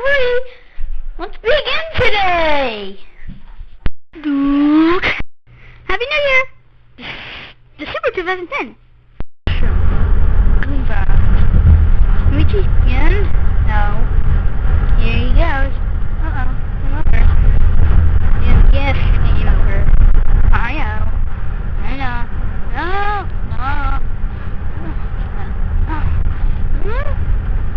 three. Let's begin today. Duke. Happy New Year. December 2010. Goodbye. Luigi, again? No. Here he goes. Uh-oh. Game over. Yes, yes, game over. I know. I know. No, no.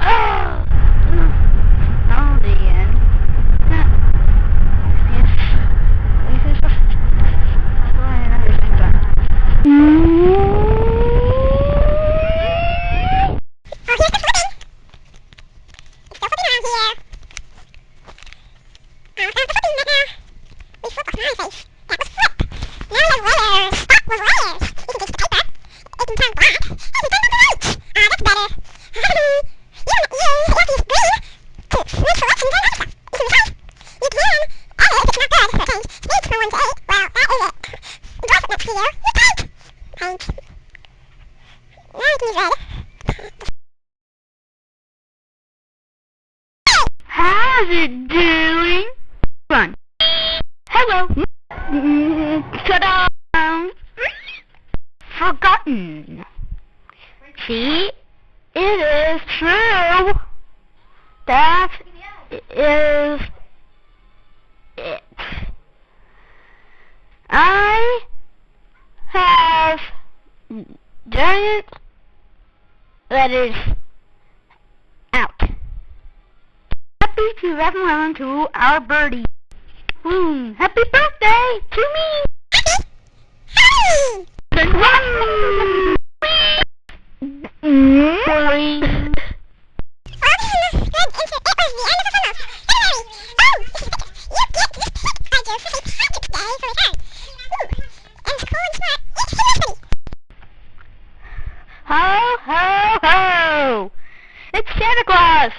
Oh, oh, the end. Yes. This is I'll go ahead and everything back. How's it doing? Run. Hello. Ta-da! Forgotten. See? It is true. That is it. I have giant letters out. Happy 2011 to our birdie. Boom. Happy birthday to me. Then run. Boing. Ho, ho, ho. It's Santa Claus.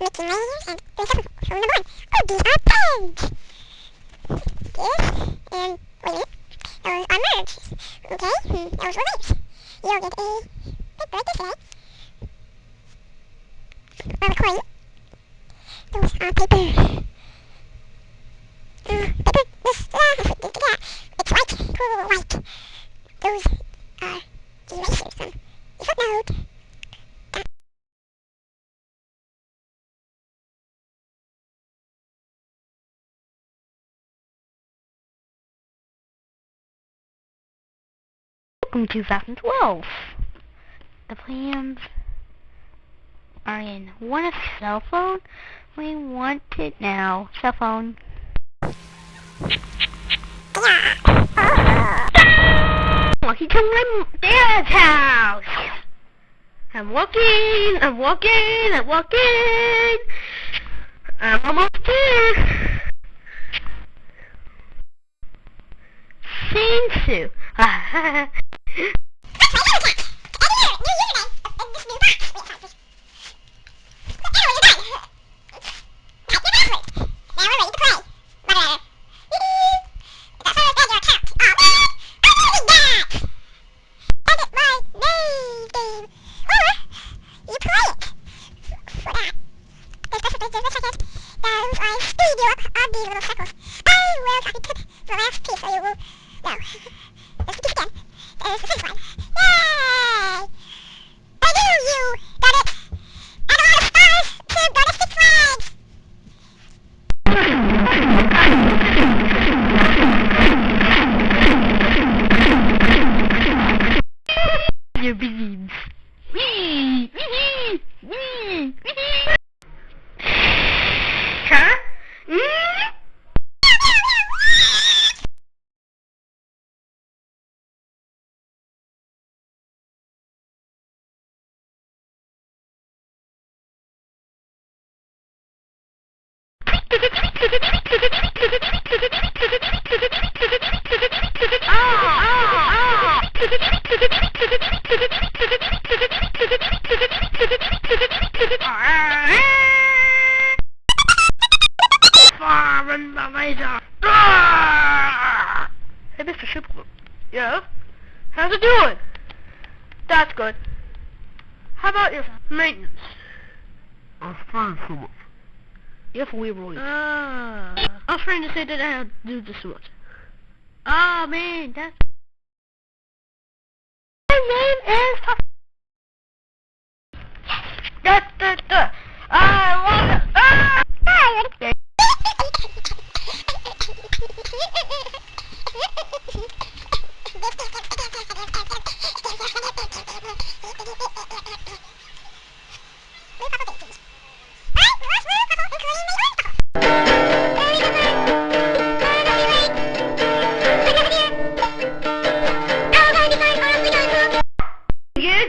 Mickey Mouse and there's a phone number one. Oh, these are pegs. This and wait a minute. Those are merged. Okay, hmm, those were lips. You'll get a big birthday today. Or a coin. Those are paper. Uh, paper. This, uh, yeah. It's white. Cool white. Those are erasers from the Flipnote. Welcome 2012. The plans are in one a cell phone. We want it now. Cell phone. Lucky to my dad's house. I'm walking, I'm walking, I'm walking. I'm almost there. Saint Sue. No. Let's do it again. There's the fifth doing? That's good. How about your maintenance? I'm fine so much. If we were Ah. I was trying to say that I had to do this much. Oh man, that's My name is Da da da. I want ah! Yeah,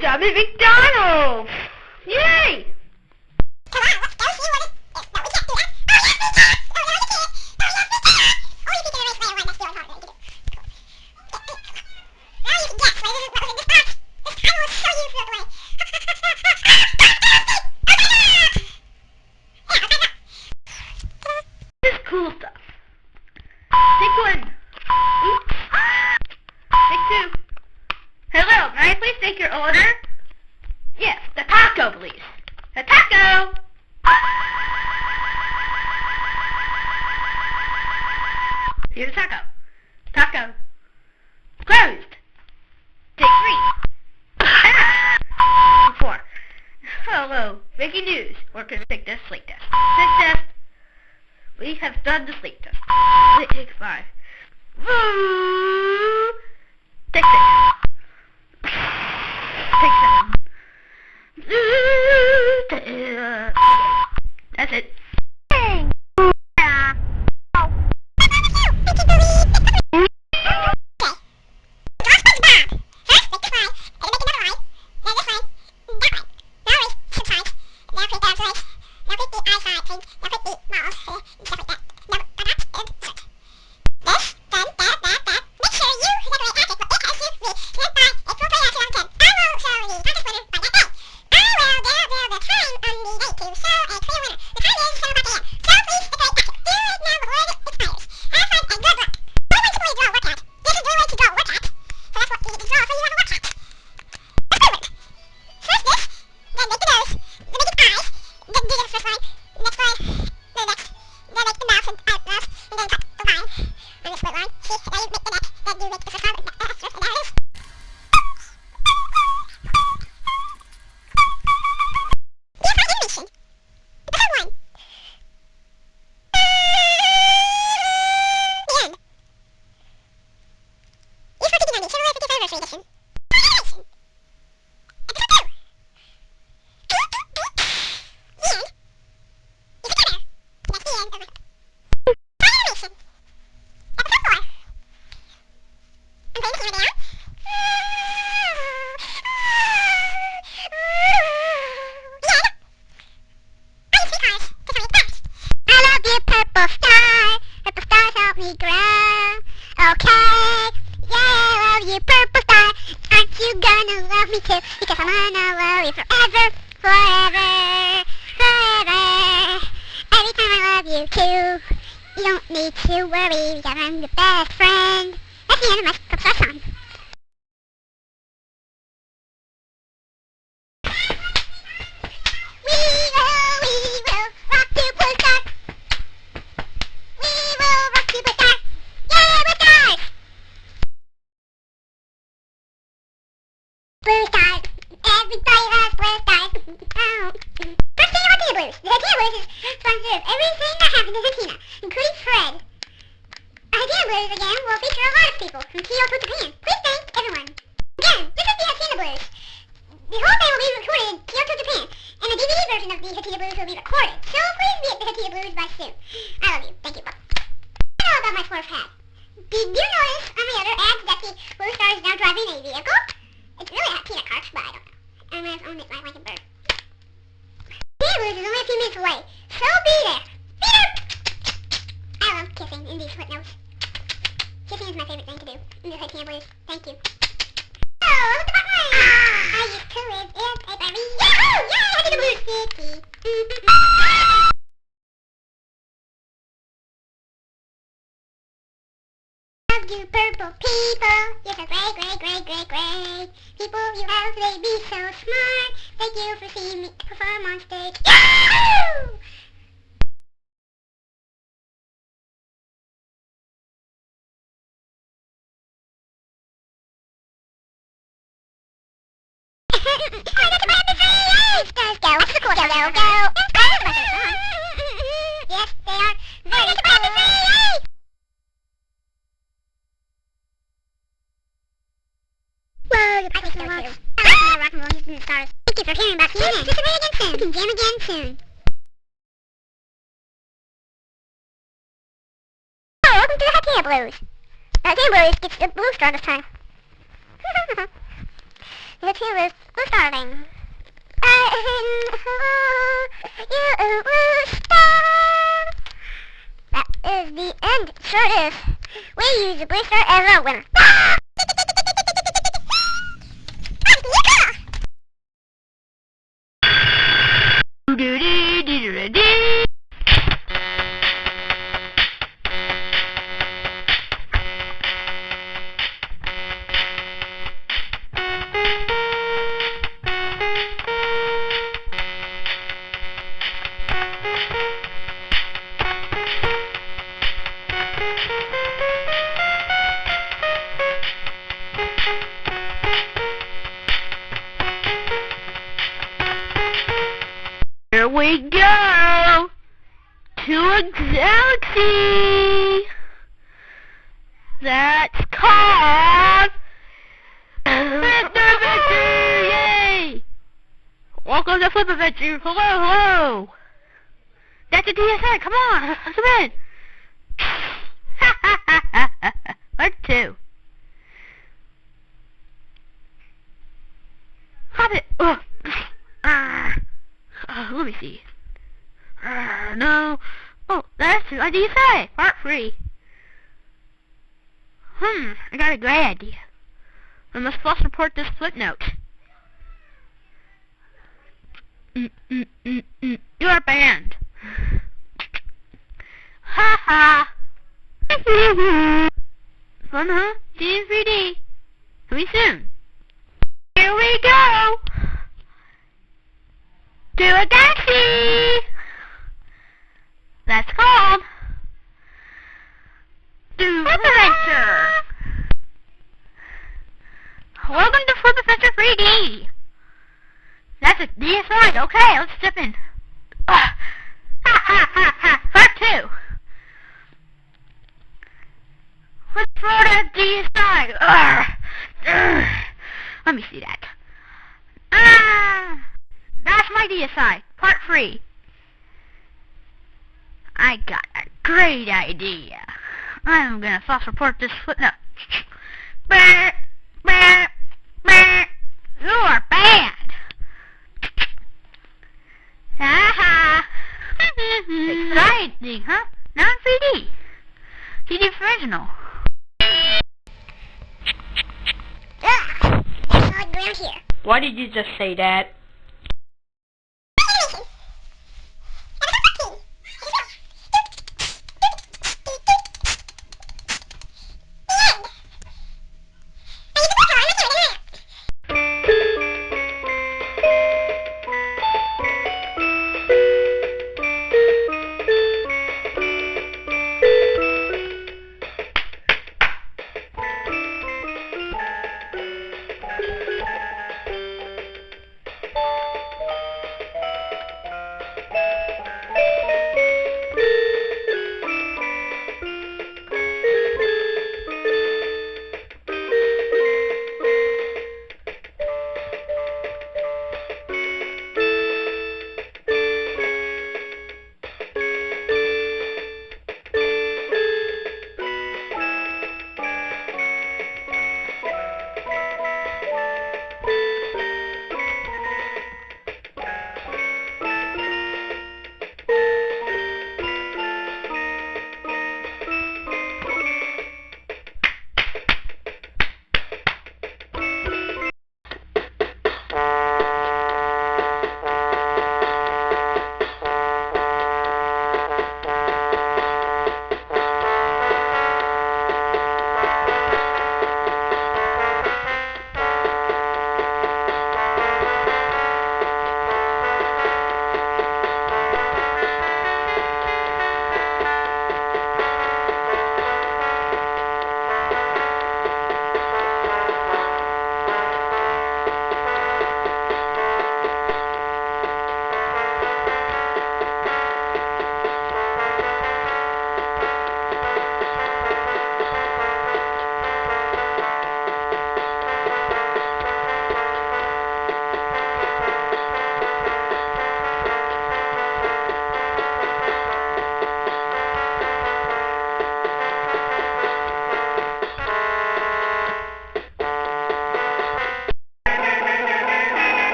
Dummy McDonald's! Yay! This is cool stuff. Take one. Oops. Take two. Hello, may I please take your order? Yes, the taco, please. The taco! Here's the taco. Taco. Closed. Take three. Four. Hello, breaking news. We're going to take this sleep test. Sleep test. We have done the sleep test. Wait, take five. Aren't you gonna love me too? Because I'm gonna love you forever, forever, forever. Every time I love you too. You don't need to worry because I'm your best friend. That's the end of my song. We will, we will rock you, blue star. We will rock you, blue star. Yay, blue stars! Blue stars. Everybody loves blue stars. Oh. First thing about the Blues. The Tina Blues is sponsor of everything that happens in Tina, including Fred. Our Tina Blues again will feature a lot of people from Kyoto, Japan. Please thank everyone. Again, this is the Tina Blues. The whole thing will be recorded in Kyoto, Japan, and the DVD version of the Hatena Blues will be recorded. So please be at the Hatena Blues by soon. I love you. Thank you. I know about my fourth hat. Did you notice on the other ads that the Blue Star is now driving a vehicle? It's really a peanut cart, but I don't know. I might have owned it like, stars. Thank you for hearing about CNN. Just again soon. We can jam again soon. Oh, welcome to the Hatena Blues. Uh, Hatena Blues gets the blue star this time. the Hatena Blues, blue starting. Uh, you a blue star. That is the end. Sure it is. We use the blue star as our winner. You are banned. Ha ha. Fun, huh? 3D. Coming soon. Here we go to a galaxy that's called Flip Adventure. Welcome to Flip Adventure 3D. That's a DSI. Okay, let's step in. Uh, ha ha ha ha. Part two. Let's throw that DSI. Ugh. Ugh. Let me see that. Ah. That's my DSI, part three. I got a great idea. I'm gonna false report this Flipnote. Bah, bah, bah. You are banned. Haha. Exciting, huh? Non 3D. 3D. Ugh, there's solid ground here. Why did you just say that?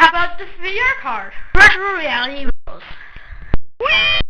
How about this VR card? Virtual reality rules. Animation.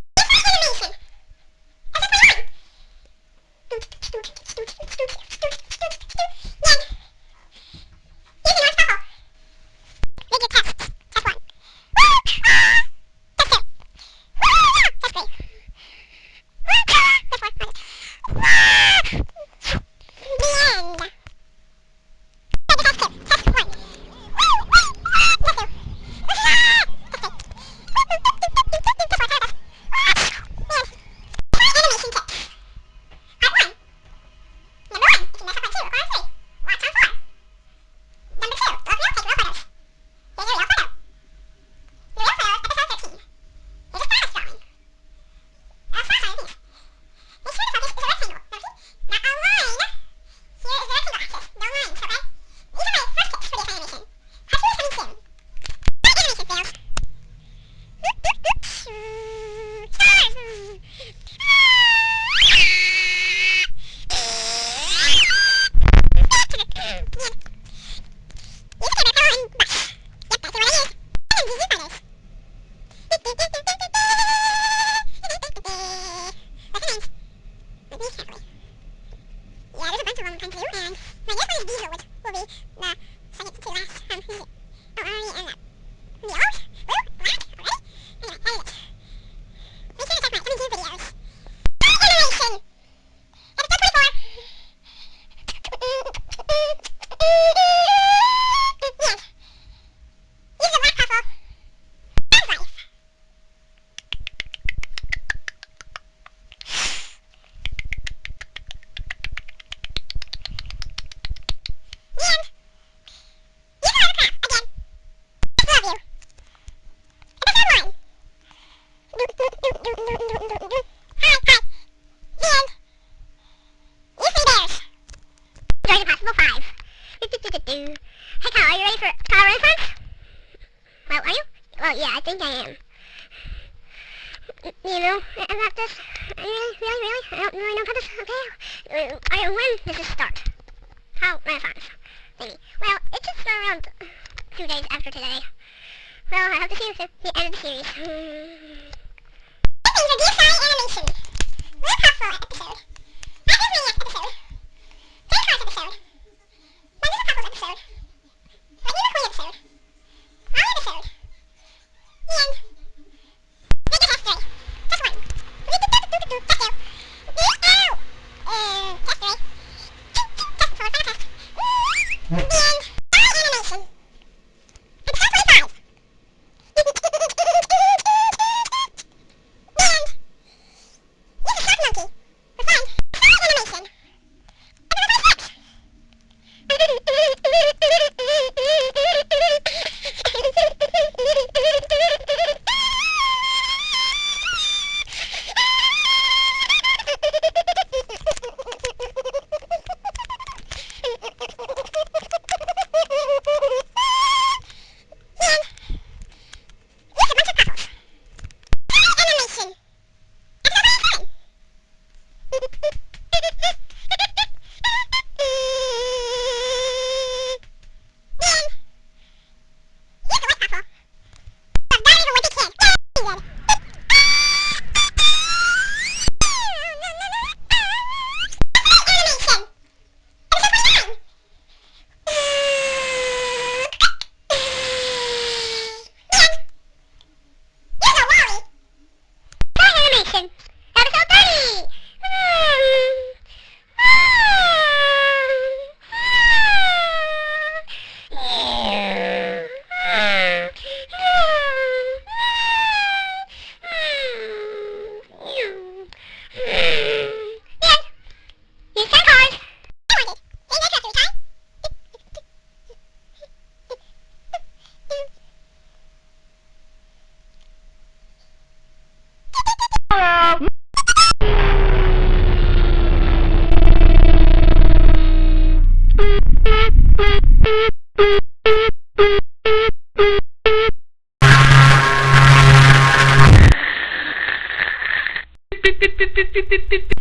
pip, pip, pip, pip, pip, pip.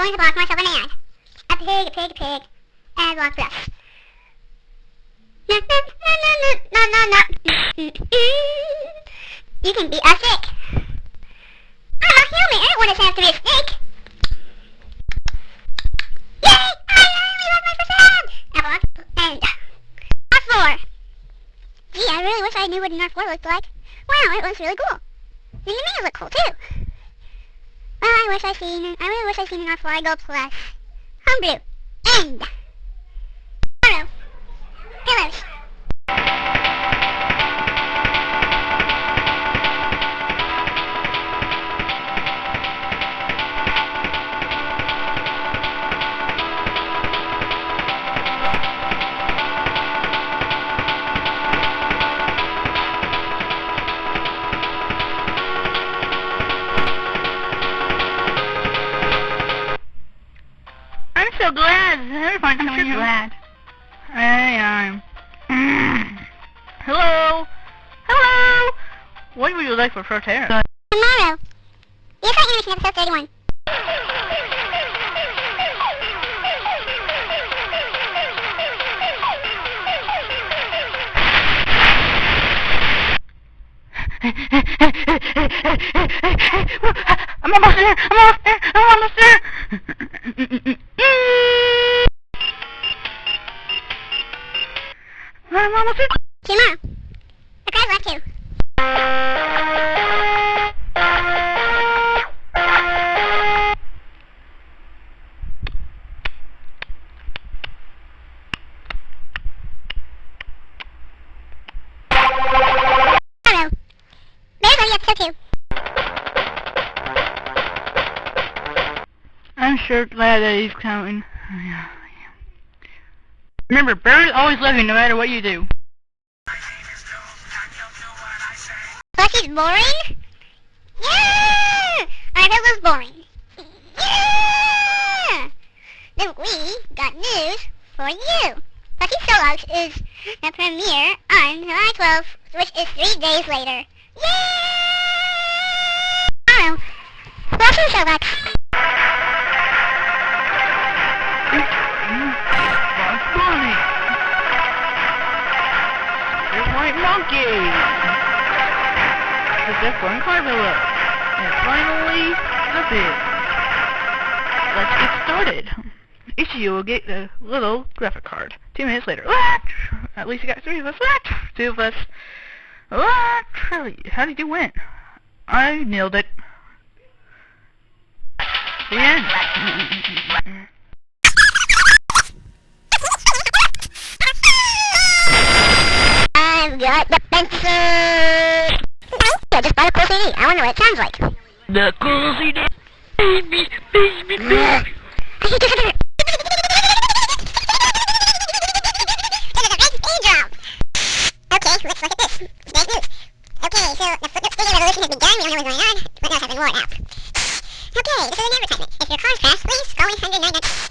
Enjoying the block myself the ad. A pig, a pig, a pig. Ad Block Plus. Na na na na na na na. You can be a snake. I'm a human. I don't want to have to be a snake. Yay! I only love my first ad. Ad Block and R4. Gee, I really wish I knew what an R4 looked like. Wow, it looks really cool. And the menus look cool too. I seen. I really wish I seen an R4 Go Plus. Homebrew. End. What would you like for Frontera? Tomorrow. You're for Animation episode 31. I'm almost there. I'm almost there. I'm almost there. I'm almost there. The sure glad that he's coming. Yeah. Remember, birds always you no matter what you do. Plus he's boring? Yeah! I thought was boring. Yeah! Then we got news for you. Lucky Solos is a premiere on July 12th, which is three days later. Yeah! Oh, welcome Solos. Death One Carvilla. And finally, the pig. Let's get started. Each of you will get a little graphic card. Two minutes later. At least you got three of us. Two of us. How did you win? I nailed it. The end. I've got the pencil. I just bought a cool CD. I wonder what it sounds like. The cool CD. Baby, baby, baby. Okay, let's look at this. News. Okay, so the Flipnote revolution has begun. We don't know what's going on. Flipnotes have been worn out. Okay, this is an advertisement. If your car's fast, please call 199.